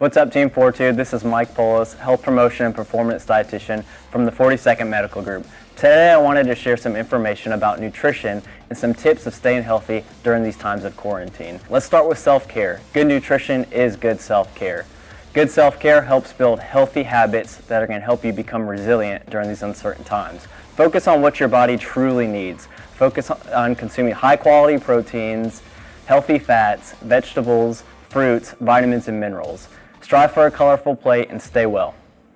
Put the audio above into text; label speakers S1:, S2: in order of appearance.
S1: What's up Team Fortitude? This is Mike Polis, Health Promotion and Performance Dietitian from the 42nd Medical Group. Today I wanted to share some information about nutrition and some tips of staying healthy during these times of quarantine. Let's start with self-care. Good nutrition is good self-care. Good self-care helps build healthy habits that are going to help you become resilient during these uncertain times. Focus on what your body truly needs. Focus on consuming high quality proteins, healthy fats, vegetables, fruits, vitamins, and minerals. Strive for a colorful plate and stay well.